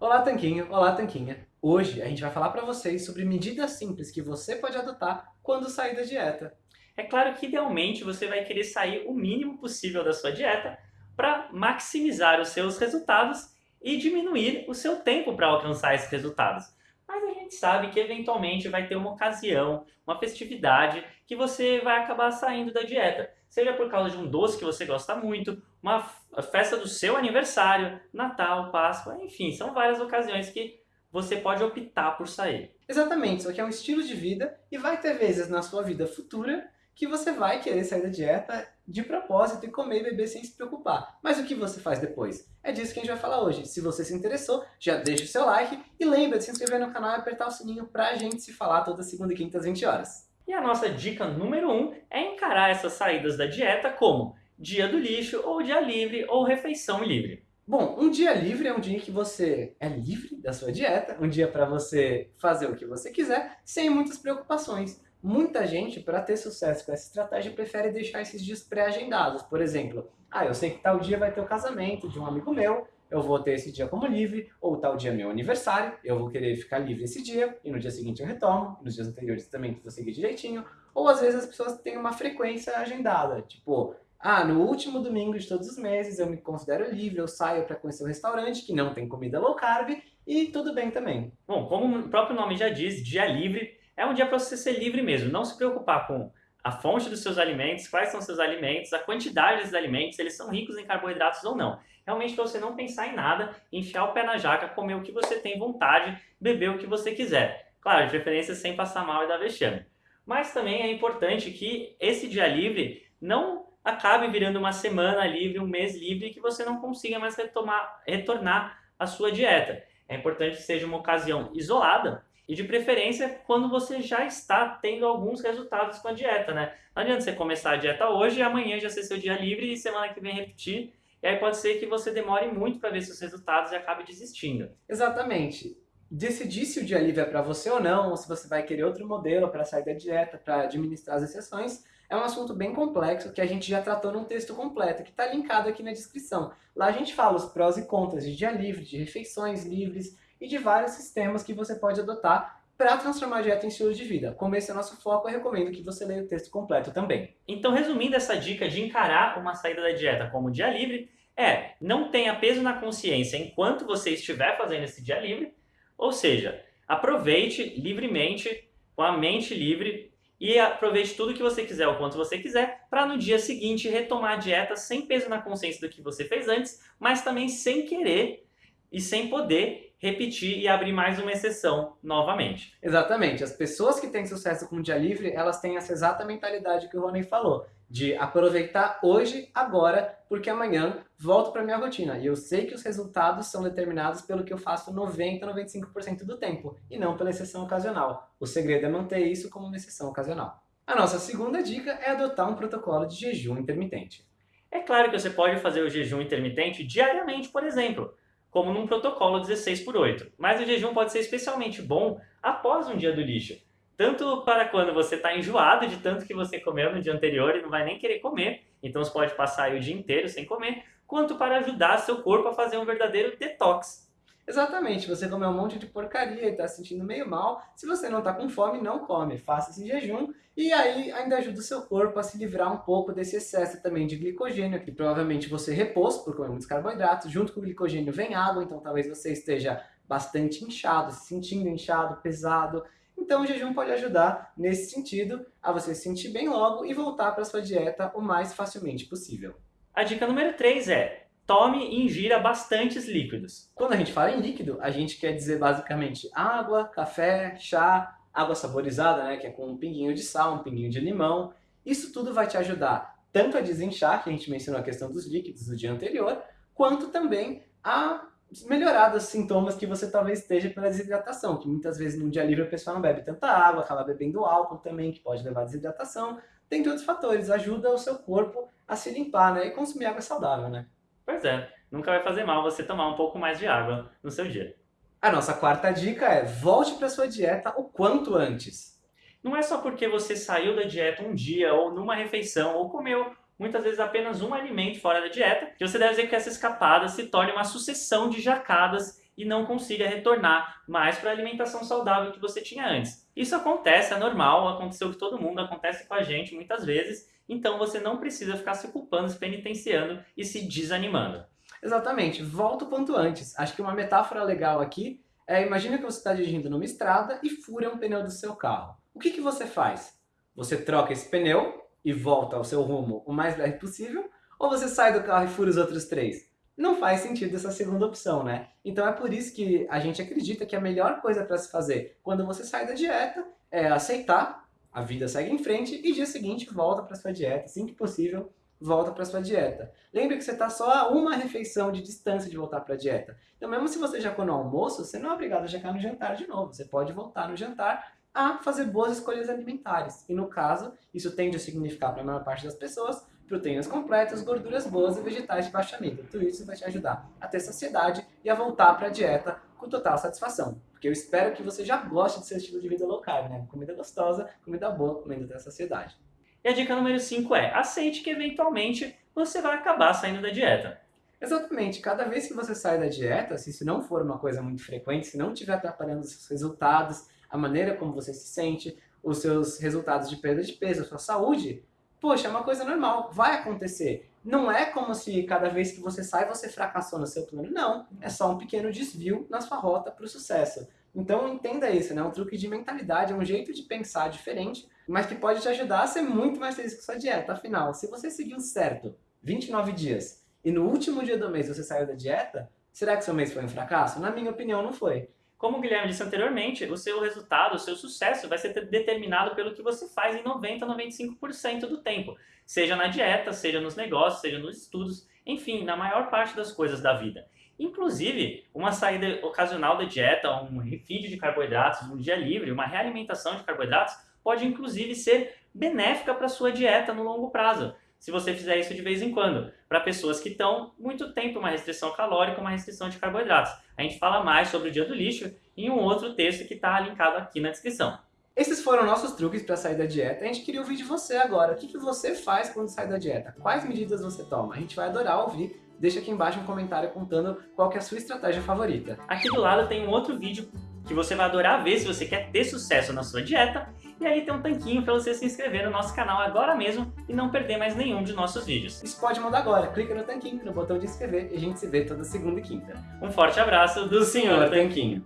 Olá Tanquinho, olá Tanquinha. Hoje a gente vai falar para vocês sobre medidas simples que você pode adotar quando sair da dieta. É claro que idealmente você vai querer sair o mínimo possível da sua dieta para maximizar os seus resultados e diminuir o seu tempo para alcançar esses resultados. Mas a gente sabe que eventualmente vai ter uma ocasião, uma festividade que você vai acabar saindo da dieta. Seja por causa de um doce que você gosta muito, uma festa do seu aniversário, Natal, Páscoa, enfim, são várias ocasiões que você pode optar por sair. Exatamente, isso aqui é um estilo de vida e vai ter vezes na sua vida futura que você vai querer sair da dieta de propósito e comer e beber sem se preocupar. Mas o que você faz depois? É disso que a gente vai falar hoje. Se você se interessou, já deixa o seu like e lembra de se inscrever no canal e apertar o sininho pra gente se falar toda segunda e quinta às 20 horas. E a nossa dica número 1 um é encarar essas saídas da dieta como dia do lixo, ou dia livre, ou refeição livre. Bom, um dia livre é um dia que você é livre da sua dieta, um dia para você fazer o que você quiser, sem muitas preocupações. Muita gente, para ter sucesso com essa estratégia, prefere deixar esses dias pré-agendados. Por exemplo, ah, eu sei que tal dia vai ter o casamento de um amigo meu, eu vou ter esse dia como livre, ou tal dia é meu aniversário, eu vou querer ficar livre esse dia, e no dia seguinte eu retomo, nos dias anteriores também vou seguir direitinho. Ou às vezes as pessoas têm uma frequência agendada, tipo, ah, no último domingo de todos os meses eu me considero livre, eu saio para conhecer um restaurante que não tem comida low carb, e tudo bem também. Bom, como o próprio nome já diz, dia livre é um dia para você ser livre mesmo, não se preocupar com a fonte dos seus alimentos, quais são seus alimentos, a quantidade desses alimentos, se eles são ricos em carboidratos ou não. Realmente para você não pensar em nada, enfiar o pé na jaca, comer o que você tem vontade, beber o que você quiser. Claro, de preferência sem passar mal e dar vexame. Mas também é importante que esse dia livre não acabe virando uma semana livre, um mês livre, e que você não consiga mais retomar, retornar à sua dieta. É importante que seja uma ocasião isolada, e de preferência quando você já está tendo alguns resultados com a dieta, né? Não adianta você começar a dieta hoje e amanhã já ser seu dia livre e semana que vem repetir. E aí pode ser que você demore muito para ver seus resultados e acabe desistindo. Exatamente. Decidir se o dia livre é para você ou não, ou se você vai querer outro modelo para sair da dieta, para administrar as exceções, é um assunto bem complexo que a gente já tratou num texto completo, que está linkado aqui na descrição. Lá a gente fala os prós e contras de dia livre, de refeições livres, e de vários sistemas que você pode adotar para transformar a dieta em estilo de vida. Como esse é o nosso foco, eu recomendo que você leia o texto completo também. Então, resumindo essa dica de encarar uma saída da dieta como dia livre, é não tenha peso na consciência enquanto você estiver fazendo esse dia livre, ou seja, aproveite livremente, com a mente livre, e aproveite tudo que você quiser, o quanto você quiser, para no dia seguinte retomar a dieta sem peso na consciência do que você fez antes, mas também sem querer e sem poder repetir e abrir mais uma exceção novamente. Exatamente. As pessoas que têm sucesso com o dia livre, elas têm essa exata mentalidade que o Rony falou, de aproveitar hoje, agora, porque amanhã volto para minha rotina. E eu sei que os resultados são determinados pelo que eu faço 90, 95% do tempo, e não pela exceção ocasional. O segredo é manter isso como uma exceção ocasional. A nossa segunda dica é adotar um protocolo de jejum intermitente. É claro que você pode fazer o jejum intermitente diariamente, por exemplo como num protocolo 16 por 8. Mas o jejum pode ser especialmente bom após um dia do lixo. Tanto para quando você está enjoado de tanto que você comeu no dia anterior e não vai nem querer comer, então você pode passar o dia inteiro sem comer, quanto para ajudar seu corpo a fazer um verdadeiro detox. Exatamente, você comeu um monte de porcaria e está se sentindo meio mal. Se você não está com fome, não come, faça esse jejum e aí ainda ajuda o seu corpo a se livrar um pouco desse excesso também de glicogênio, que provavelmente você repôs por comer muitos carboidratos. Junto com o glicogênio vem água, então talvez você esteja bastante inchado, se sentindo inchado, pesado. Então o jejum pode ajudar nesse sentido a você se sentir bem logo e voltar para sua dieta o mais facilmente possível. A dica número 3 é tome e ingira bastantes líquidos. Quando a gente fala em líquido, a gente quer dizer basicamente água, café, chá, água saborizada, né, que é com um pinguinho de sal, um pinguinho de limão. Isso tudo vai te ajudar tanto a desinchar, que a gente mencionou a questão dos líquidos no dia anterior, quanto também a melhorar dos sintomas que você talvez esteja pela desidratação, que muitas vezes no dia livre a pessoa não bebe tanta água, acaba bebendo álcool também, que pode levar a desidratação. Tem outros fatores, ajuda o seu corpo a se limpar, né, e consumir água saudável, né. Pois é, nunca vai fazer mal você tomar um pouco mais de água no seu dia. A nossa quarta dica é volte para sua dieta o quanto antes. Não é só porque você saiu da dieta um dia ou numa refeição ou comeu muitas vezes apenas um alimento fora da dieta que você deve dizer que essa escapada se torne uma sucessão de jacadas e não consiga retornar mais para a alimentação saudável que você tinha antes. Isso acontece, é normal, aconteceu com todo mundo, acontece com a gente muitas vezes, então você não precisa ficar se culpando, se penitenciando e se desanimando. Exatamente, volta o quanto antes. Acho que uma metáfora legal aqui é, imagina que você está dirigindo numa estrada e fura um pneu do seu carro. O que, que você faz? Você troca esse pneu e volta ao seu rumo o mais breve possível, ou você sai do carro e fura os outros três? Não faz sentido essa segunda opção, né? Então é por isso que a gente acredita que a melhor coisa para se fazer quando você sai da dieta é aceitar, a vida segue em frente e dia seguinte volta para sua dieta, assim que possível, volta para sua dieta. Lembre que você está só a uma refeição de distância de voltar para a dieta. Então mesmo se você jacou no almoço, você não é obrigado a jacar no jantar de novo. Você pode voltar no jantar a fazer boas escolhas alimentares. E no caso, isso tende a significar para a maior parte das pessoas proteínas completas, gorduras boas e vegetais de baixo amido. Tudo isso vai te ajudar a ter saciedade e a voltar para a dieta com total satisfação. Porque eu espero que você já goste do seu estilo de vida low carb, né? Comida gostosa, comida boa, comida da saciedade. E a dica número 5 é, aceite que eventualmente você vai acabar saindo da dieta. Exatamente. Cada vez que você sai da dieta, se isso não for uma coisa muito frequente, se não estiver atrapalhando os seus resultados, a maneira como você se sente, os seus resultados de perda de peso, a sua saúde, poxa, é uma coisa normal, vai acontecer. Não é como se cada vez que você sai você fracassou no seu plano. Não, é só um pequeno desvio na sua rota para o sucesso. Então entenda isso, né? É um truque de mentalidade, é um jeito de pensar diferente, mas que pode te ajudar a ser muito mais feliz com sua dieta. Afinal, se você seguiu certo 29 dias e no último dia do mês você saiu da dieta, será que seu mês foi um fracasso? Na minha opinião, não foi. Como o Guilherme disse anteriormente, o seu resultado, o seu sucesso vai ser determinado pelo que você faz em 90 a 95% do tempo. Seja na dieta, seja nos negócios, seja nos estudos, enfim, na maior parte das coisas da vida. Inclusive, uma saída ocasional da dieta, um refeed de carboidratos, um dia livre, uma realimentação de carboidratos, pode inclusive ser benéfica para a sua dieta no longo prazo se você fizer isso de vez em quando, para pessoas que estão muito tempo uma restrição calórica, uma restrição de carboidratos. A gente fala mais sobre o dia do lixo em um outro texto que está linkado aqui na descrição. Esses foram nossos truques para sair da dieta. A gente queria ouvir de você agora. O que, que você faz quando sai da dieta? Quais medidas você toma? A gente vai adorar ouvir. Deixa aqui embaixo um comentário contando qual é a sua estratégia favorita. Aqui do lado tem um outro vídeo que você vai adorar ver se você quer ter sucesso na sua dieta e aí tem um tanquinho para você se inscrever no nosso canal agora mesmo e não perder mais nenhum de nossos vídeos. Isso pode mudar agora. Clica no tanquinho, no botão de inscrever e a gente se vê toda segunda e quinta. Um forte abraço do Senhor Tanquinho.